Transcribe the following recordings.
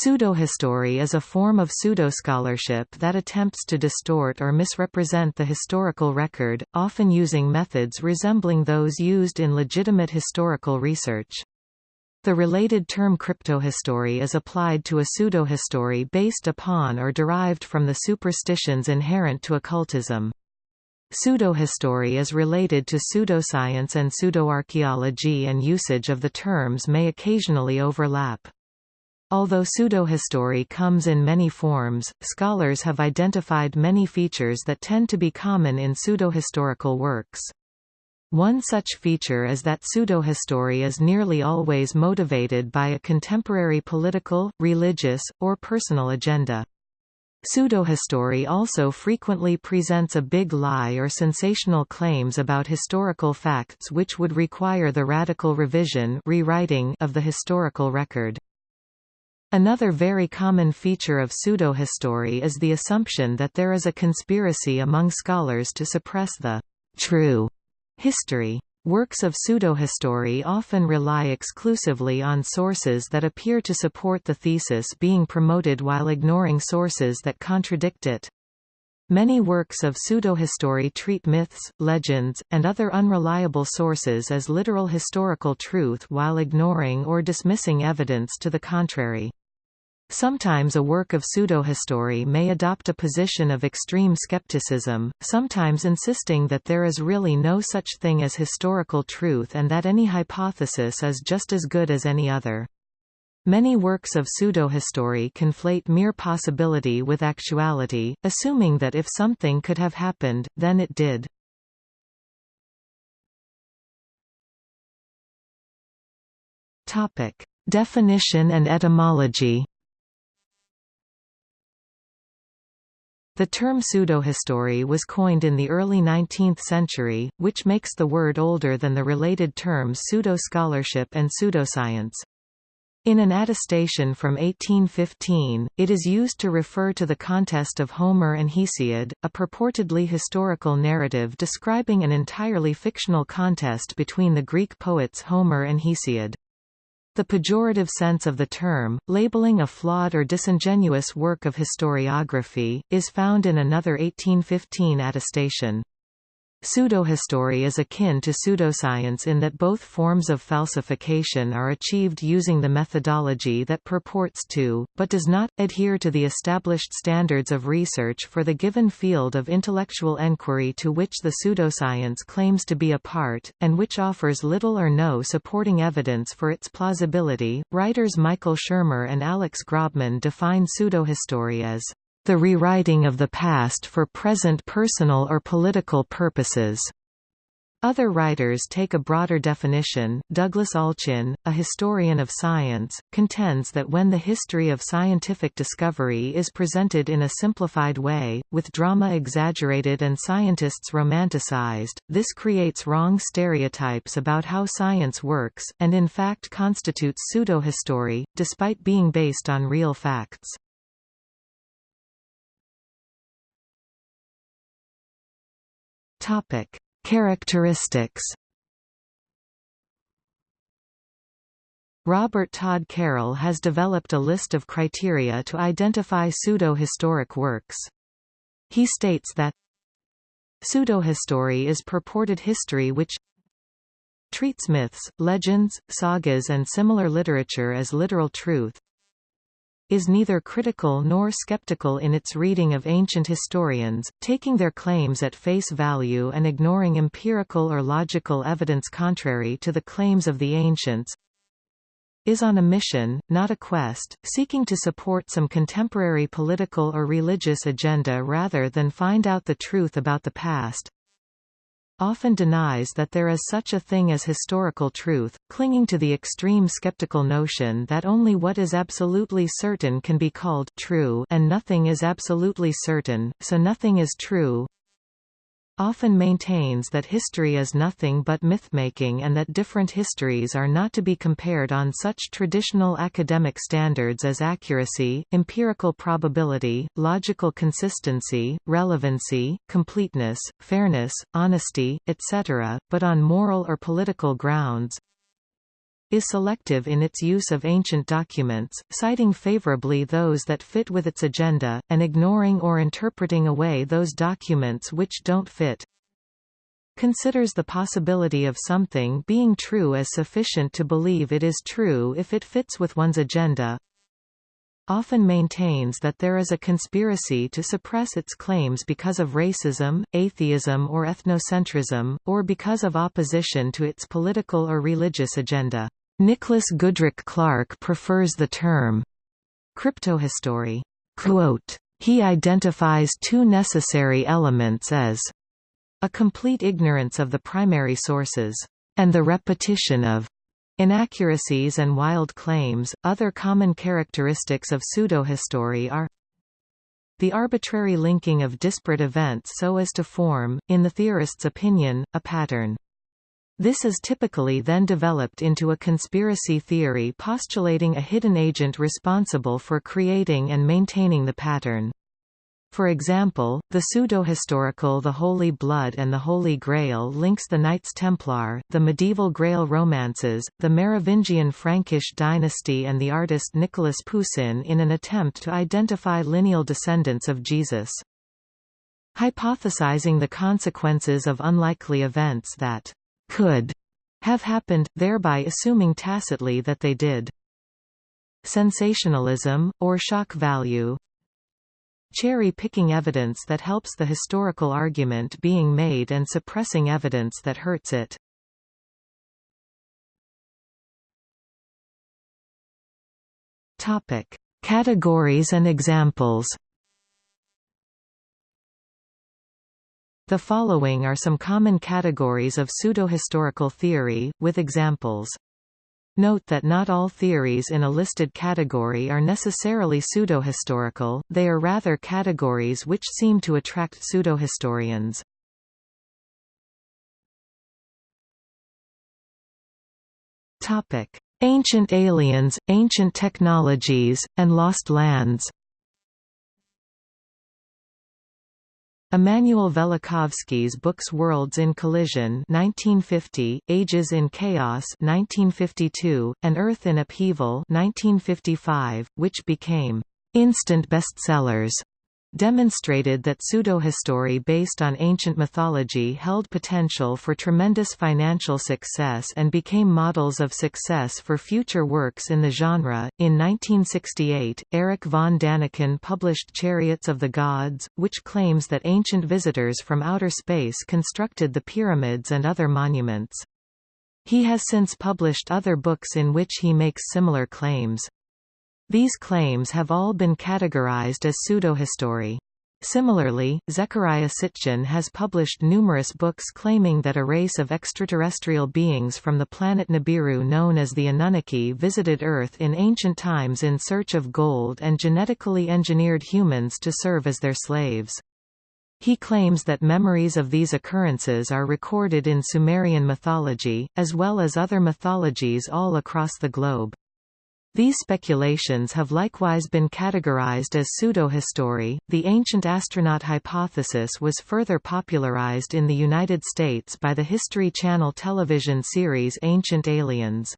Pseudohistory is a form of pseudoscholarship that attempts to distort or misrepresent the historical record, often using methods resembling those used in legitimate historical research. The related term cryptohistory is applied to a pseudohistory based upon or derived from the superstitions inherent to occultism. Pseudohistory is related to pseudoscience and pseudoarchaeology and usage of the terms may occasionally overlap. Although pseudohistory comes in many forms, scholars have identified many features that tend to be common in pseudohistorical works. One such feature is that pseudohistory is nearly always motivated by a contemporary political, religious, or personal agenda. Pseudohistory also frequently presents a big lie or sensational claims about historical facts which would require the radical revision rewriting of the historical record. Another very common feature of pseudohistory is the assumption that there is a conspiracy among scholars to suppress the true history. Works of pseudohistory often rely exclusively on sources that appear to support the thesis being promoted while ignoring sources that contradict it. Many works of pseudohistory treat myths, legends, and other unreliable sources as literal historical truth while ignoring or dismissing evidence to the contrary. Sometimes a work of pseudohistory may adopt a position of extreme skepticism, sometimes insisting that there is really no such thing as historical truth and that any hypothesis is just as good as any other. Many works of pseudohistory conflate mere possibility with actuality, assuming that if something could have happened, then it did. Definition and etymology The term pseudohistory was coined in the early 19th century, which makes the word older than the related terms pseudo-scholarship and pseudoscience. In an attestation from 1815, it is used to refer to the contest of Homer and Hesiod, a purportedly historical narrative describing an entirely fictional contest between the Greek poets Homer and Hesiod. The pejorative sense of the term, labeling a flawed or disingenuous work of historiography, is found in another 1815 attestation. Pseudohistory is akin to pseudoscience in that both forms of falsification are achieved using the methodology that purports to, but does not, adhere to the established standards of research for the given field of intellectual enquiry to which the pseudoscience claims to be a part, and which offers little or no supporting evidence for its plausibility. Writers Michael Shermer and Alex Grobman define pseudohistory as the rewriting of the past for present personal or political purposes. Other writers take a broader definition. Douglas Allchin, a historian of science, contends that when the history of scientific discovery is presented in a simplified way, with drama exaggerated and scientists romanticized, this creates wrong stereotypes about how science works, and in fact constitutes pseudohistory, despite being based on real facts. Topic: Characteristics. Robert Todd Carroll has developed a list of criteria to identify pseudo-historic works. He states that Pseudohistory is purported history which treats myths, legends, sagas and similar literature as literal truth, is neither critical nor skeptical in its reading of ancient historians, taking their claims at face value and ignoring empirical or logical evidence contrary to the claims of the ancients, is on a mission, not a quest, seeking to support some contemporary political or religious agenda rather than find out the truth about the past, often denies that there is such a thing as historical truth, clinging to the extreme skeptical notion that only what is absolutely certain can be called true and nothing is absolutely certain, so nothing is true, often maintains that history is nothing but mythmaking and that different histories are not to be compared on such traditional academic standards as accuracy, empirical probability, logical consistency, relevancy, completeness, fairness, honesty, etc., but on moral or political grounds. Is selective in its use of ancient documents, citing favorably those that fit with its agenda, and ignoring or interpreting away those documents which don't fit considers the possibility of something being true as sufficient to believe it is true if it fits with one's agenda often maintains that there is a conspiracy to suppress its claims because of racism, atheism or ethnocentrism, or because of opposition to its political or religious agenda. Nicholas Goodrick Clarke prefers the term cryptohistory. Quote, he identifies two necessary elements as a complete ignorance of the primary sources, and the repetition of inaccuracies and wild claims. Other common characteristics of pseudohistory are the arbitrary linking of disparate events so as to form, in the theorist's opinion, a pattern. This is typically then developed into a conspiracy theory postulating a hidden agent responsible for creating and maintaining the pattern. For example, the pseudo-historical The Holy Blood and the Holy Grail links the Knights Templar, the medieval Grail romances, the Merovingian Frankish dynasty and the artist Nicolas Poussin in an attempt to identify lineal descendants of Jesus. Hypothesizing the consequences of unlikely events that could have happened, thereby assuming tacitly that they did. Sensationalism, or shock value cherry-picking evidence that helps the historical argument being made and suppressing evidence that hurts it. Topic: Categories and examples. The following are some common categories of pseudo-historical theory, with examples. Note that not all theories in a listed category are necessarily pseudo-historical; they are rather categories which seem to attract pseudo-historians. Ancient aliens, ancient technologies, and lost lands Immanuel Velikovsky's books Worlds in Collision 1950, Ages in Chaos 1952, and Earth in Upheaval 1955, which became instant bestsellers demonstrated that pseudohistory based on ancient mythology held potential for tremendous financial success and became models of success for future works in the genre. In 1968, Erich von Daniken published Chariots of the Gods, which claims that ancient visitors from outer space constructed the pyramids and other monuments. He has since published other books in which he makes similar claims. These claims have all been categorized as pseudohistory. Similarly, Zecharia Sitchin has published numerous books claiming that a race of extraterrestrial beings from the planet Nibiru known as the Anunnaki visited Earth in ancient times in search of gold and genetically engineered humans to serve as their slaves. He claims that memories of these occurrences are recorded in Sumerian mythology, as well as other mythologies all across the globe. These speculations have likewise been categorized as pseudohistory. The ancient astronaut hypothesis was further popularized in the United States by the History Channel television series Ancient Aliens.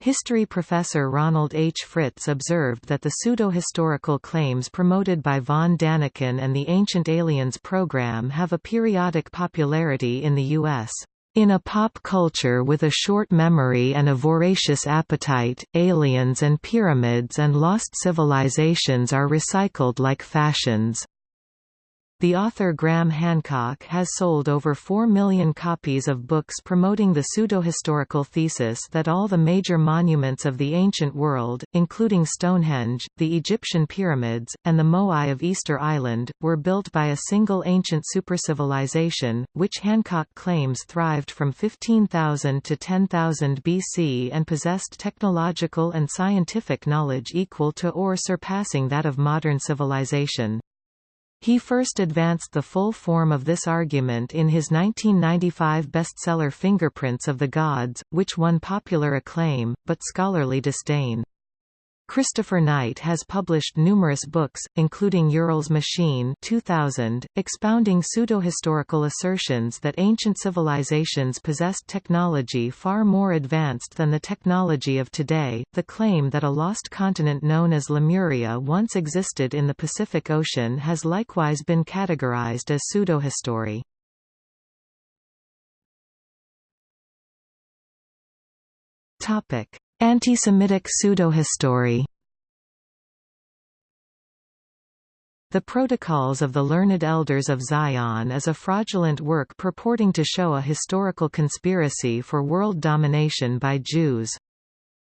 History professor Ronald H. Fritz observed that the pseudo-historical claims promoted by von Daniken and the Ancient Aliens program have a periodic popularity in the U.S. In a pop culture with a short memory and a voracious appetite, aliens and pyramids and lost civilizations are recycled like fashions. The author Graham Hancock has sold over 4 million copies of books promoting the pseudo-historical thesis that all the major monuments of the ancient world, including Stonehenge, the Egyptian pyramids, and the Moai of Easter Island, were built by a single ancient supercivilization, which Hancock claims thrived from 15,000 to 10,000 BC and possessed technological and scientific knowledge equal to or surpassing that of modern civilization. He first advanced the full form of this argument in his 1995 bestseller Fingerprints of the Gods, which won popular acclaim, but scholarly disdain. Christopher Knight has published numerous books, including Uriel's Machine 2000, expounding pseudo-historical assertions that ancient civilizations possessed technology far more advanced than the technology of today, the claim that a lost continent known as Lemuria once existed in the Pacific Ocean has likewise been categorized as pseudo-history. Anti-Semitic pseudo-history The Protocols of the Learned Elders of Zion is a fraudulent work purporting to show a historical conspiracy for world domination by Jews.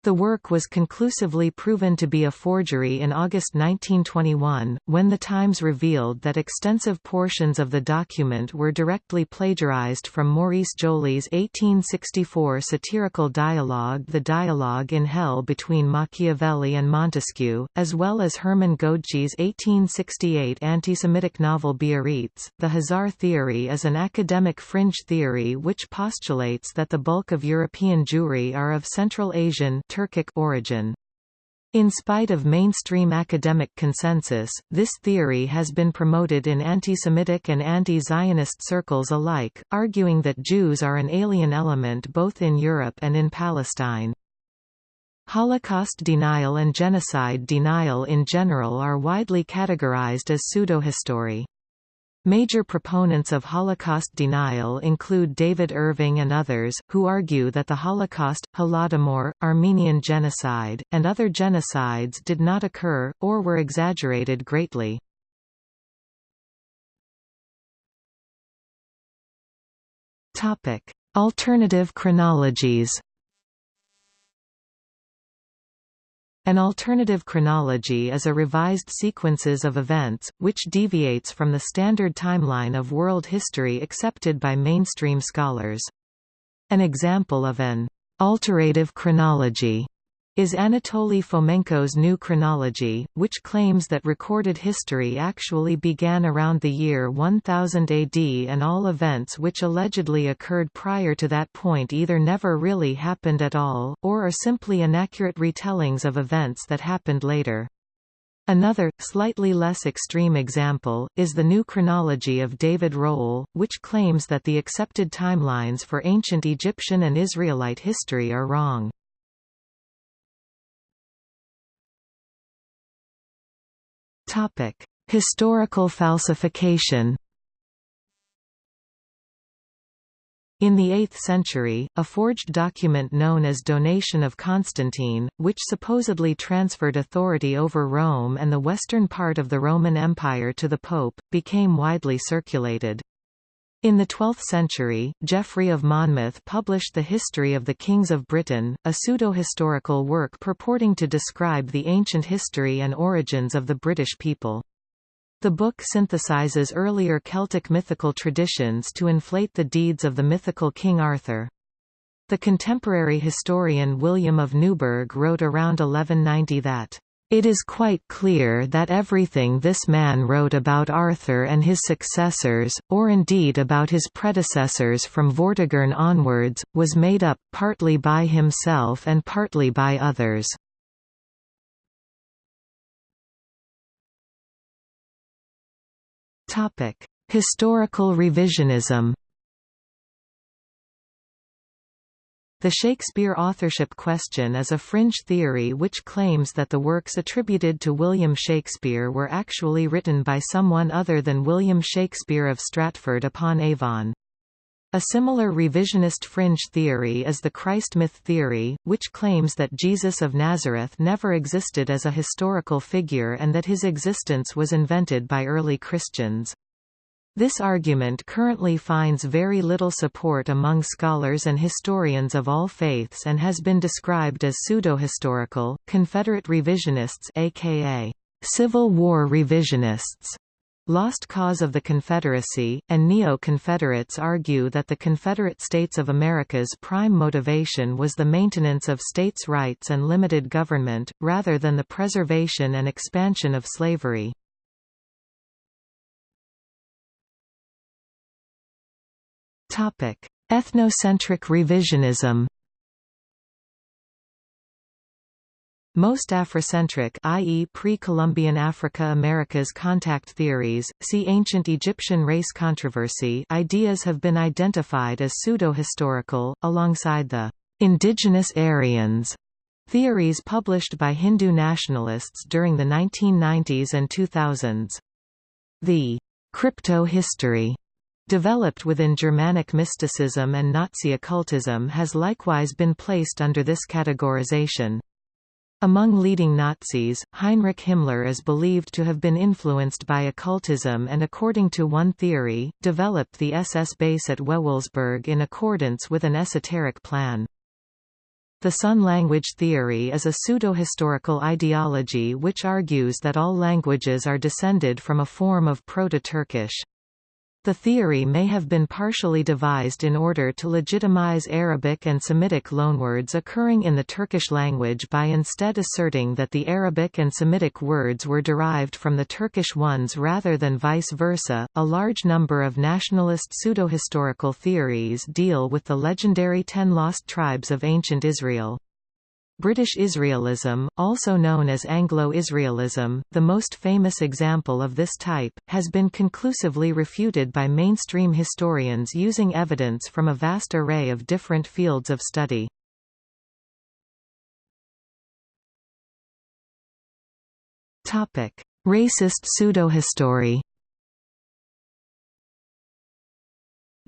The work was conclusively proven to be a forgery in August 1921, when The Times revealed that extensive portions of the document were directly plagiarized from Maurice Joly's 1864 satirical dialogue The Dialogue in Hell between Machiavelli and Montesquieu, as well as Hermann Goedtke's 1868 anti-Semitic novel Biarritz. The Khazar theory is an academic fringe theory which postulates that the bulk of European Jewry are of Central Asian Turkic origin. In spite of mainstream academic consensus, this theory has been promoted in anti-Semitic and anti-Zionist circles alike, arguing that Jews are an alien element both in Europe and in Palestine. Holocaust denial and genocide denial in general are widely categorized as pseudo-history. Major proponents of Holocaust denial include David Irving and others, who argue that the Holocaust, Holodomor, Armenian genocide, and other genocides did not occur, or were exaggerated greatly. Alternative chronologies An alternative chronology is a revised sequences of events, which deviates from the standard timeline of world history accepted by mainstream scholars. An example of an alterative chronology is Anatoly Fomenko's New Chronology, which claims that recorded history actually began around the year 1000 AD and all events which allegedly occurred prior to that point either never really happened at all, or are simply inaccurate retellings of events that happened later. Another, slightly less extreme example, is the New Chronology of David Rohl, which claims that the accepted timelines for ancient Egyptian and Israelite history are wrong. Topic: Historical falsification. In the 8th century, a forged document known as Donation of Constantine, which supposedly transferred authority over Rome and the western part of the Roman Empire to the Pope, became widely circulated. In the 12th century, Geoffrey of Monmouth published The History of the Kings of Britain, a pseudo-historical work purporting to describe the ancient history and origins of the British people. The book synthesizes earlier Celtic mythical traditions to inflate the deeds of the mythical King Arthur. The contemporary historian William of Newburgh wrote around 1190 that it is quite clear that everything this man wrote about Arthur and his successors, or indeed about his predecessors from Vortigern onwards, was made up, partly by himself and partly by others. Historical revisionism The Shakespeare authorship question is a fringe theory which claims that the works attributed to William Shakespeare were actually written by someone other than William Shakespeare of Stratford upon Avon. A similar revisionist fringe theory is the Christ myth theory, which claims that Jesus of Nazareth never existed as a historical figure and that his existence was invented by early Christians. This argument currently finds very little support among scholars and historians of all faiths and has been described as pseudo-historical. Confederate revisionists aka Civil War revisionists Lost Cause of the Confederacy, and Neo-Confederates argue that the Confederate States of America's prime motivation was the maintenance of states' rights and limited government, rather than the preservation and expansion of slavery. Ethnocentric revisionism Most Afrocentric i.e. pre-Columbian Africa-Americas contact theories, see Ancient Egyptian race controversy ideas have been identified as pseudo-historical, alongside the indigenous Aryans theories published by Hindu nationalists during the 1990s and 2000s. The crypto-history developed within Germanic mysticism and Nazi occultism has likewise been placed under this categorization. Among leading Nazis, Heinrich Himmler is believed to have been influenced by occultism and according to one theory, developed the SS base at Wewelsburg in accordance with an esoteric plan. The Sun language theory is a pseudo-historical ideology which argues that all languages are descended from a form of Proto-Turkish. The theory may have been partially devised in order to legitimize Arabic and Semitic loanwords occurring in the Turkish language by instead asserting that the Arabic and Semitic words were derived from the Turkish ones rather than vice versa. A large number of nationalist pseudo-historical theories deal with the legendary Ten Lost Tribes of ancient Israel. British Israelism, also known as Anglo-Israelism, the most famous example of this type, has been conclusively refuted by mainstream historians using evidence from a vast array of different fields of study. Racist pseudohistory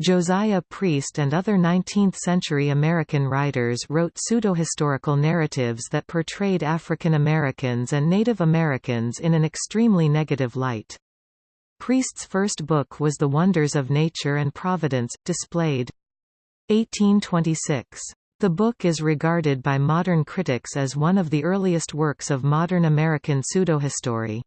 Josiah Priest and other 19th-century American writers wrote pseudo-historical narratives that portrayed African Americans and Native Americans in an extremely negative light. Priest's first book was The Wonders of Nature and Providence, displayed 1826. The book is regarded by modern critics as one of the earliest works of modern American pseudohistory.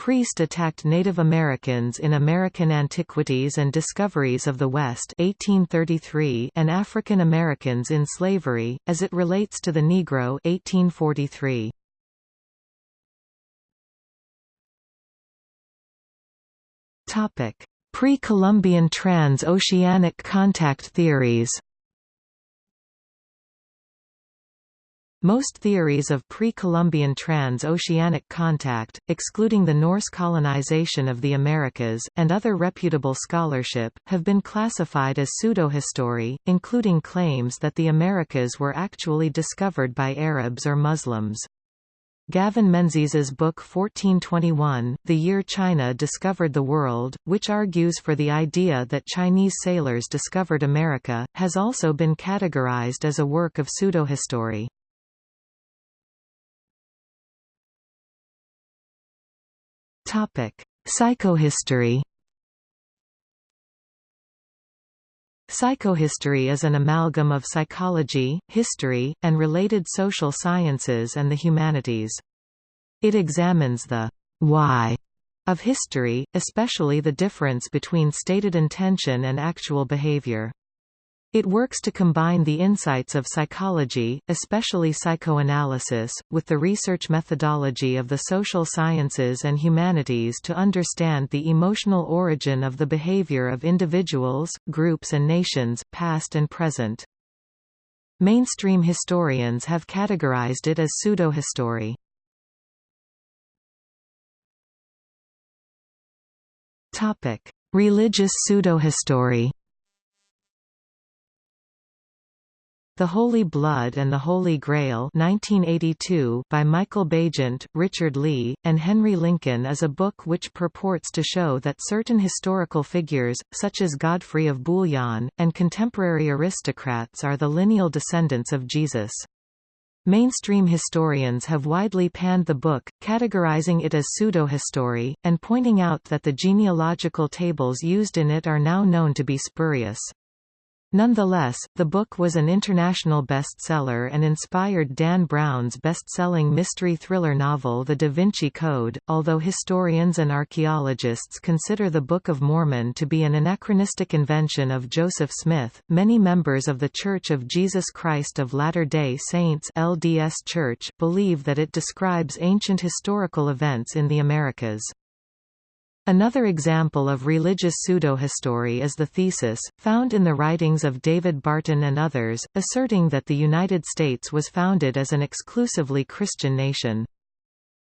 Priest attacked Native Americans in American Antiquities and Discoveries of the West 1833 and African Americans in Slavery, as it relates to the Negro 1843. Pre-Columbian trans-oceanic contact theories Most theories of pre-Columbian trans-oceanic contact, excluding the Norse colonization of the Americas, and other reputable scholarship, have been classified as pseudohistory, including claims that the Americas were actually discovered by Arabs or Muslims. Gavin Menzies's book 1421, The Year China Discovered the World, which argues for the idea that Chinese sailors discovered America, has also been categorized as a work of pseudohistory. Topic: Psychohistory. Psychohistory is an amalgam of psychology, history, and related social sciences and the humanities. It examines the why of history, especially the difference between stated intention and actual behavior. It works to combine the insights of psychology, especially psychoanalysis, with the research methodology of the social sciences and humanities to understand the emotional origin of the behavior of individuals, groups and nations, past and present. Mainstream historians have categorized it as pseudohistory. Religious pseudohistory The Holy Blood and the Holy Grail 1982 by Michael Baigent, Richard Leigh, and Henry Lincoln is a book which purports to show that certain historical figures, such as Godfrey of Bouillon, and contemporary aristocrats are the lineal descendants of Jesus. Mainstream historians have widely panned the book, categorizing it as pseudo-history, and pointing out that the genealogical tables used in it are now known to be spurious. Nonetheless, the book was an international bestseller and inspired Dan Brown's best-selling mystery thriller novel The Da Vinci Code. Although historians and archaeologists consider the Book of Mormon to be an anachronistic invention of Joseph Smith, many members of The Church of Jesus Christ of Latter-day Saints (LDS Church) believe that it describes ancient historical events in the Americas. Another example of religious pseudo-history is the thesis, found in the writings of David Barton and others, asserting that the United States was founded as an exclusively Christian nation.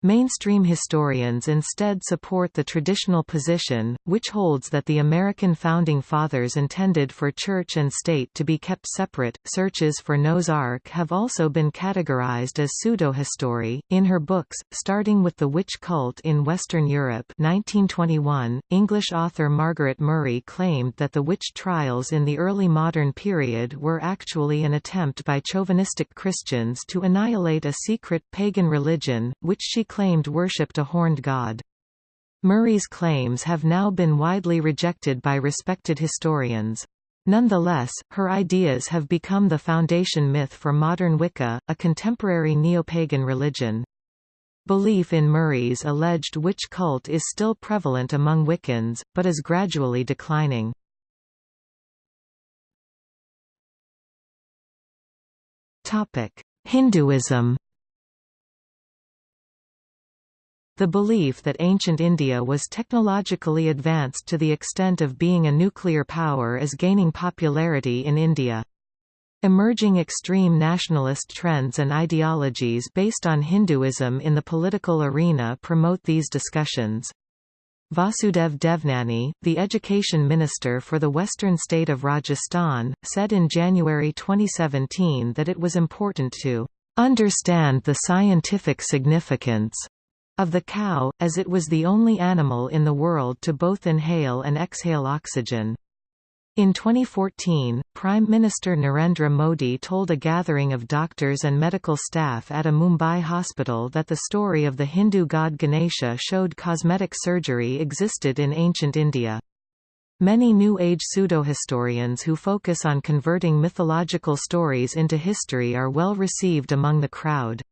Mainstream historians instead support the traditional position, which holds that the American founding fathers intended for church and state to be kept separate. Searches for Noah's Ark have also been categorized as pseudo-history. In her books, starting with The Witch Cult in Western Europe 1921, English author Margaret Murray claimed that the witch trials in the early modern period were actually an attempt by chauvinistic Christians to annihilate a secret pagan religion, which she claimed worshipped a horned god. Murray's claims have now been widely rejected by respected historians. Nonetheless, her ideas have become the foundation myth for modern Wicca, a contemporary neo-pagan religion. Belief in Murray's alleged witch cult is still prevalent among Wiccans, but is gradually declining. Hinduism The belief that ancient India was technologically advanced to the extent of being a nuclear power is gaining popularity in India. Emerging extreme nationalist trends and ideologies based on Hinduism in the political arena promote these discussions. Vasudev Devnani, the education minister for the western state of Rajasthan, said in January 2017 that it was important to understand the scientific significance of the cow, as it was the only animal in the world to both inhale and exhale oxygen. In 2014, Prime Minister Narendra Modi told a gathering of doctors and medical staff at a Mumbai hospital that the story of the Hindu god Ganesha showed cosmetic surgery existed in ancient India. Many New Age pseudo-historians who focus on converting mythological stories into history are well received among the crowd.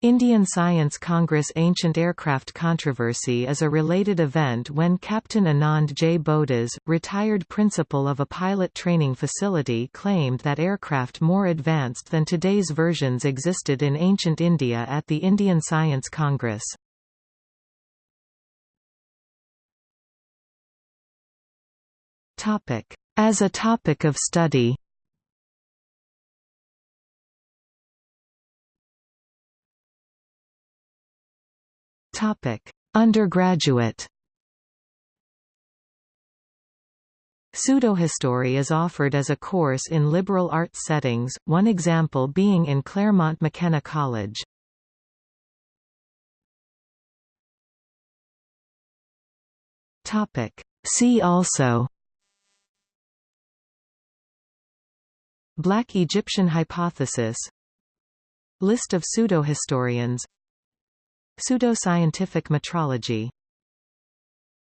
Indian Science Congress Ancient Aircraft Controversy is a related event when Captain Anand J. Bodas, retired principal of a pilot training facility claimed that aircraft more advanced than today's versions existed in ancient India at the Indian Science Congress. As a topic of study Topic: Undergraduate. Pseudohistory is offered as a course in liberal arts settings, one example being in Claremont McKenna College. Topic: See also Black Egyptian hypothesis List of pseudohistorians Pseudoscientific metrology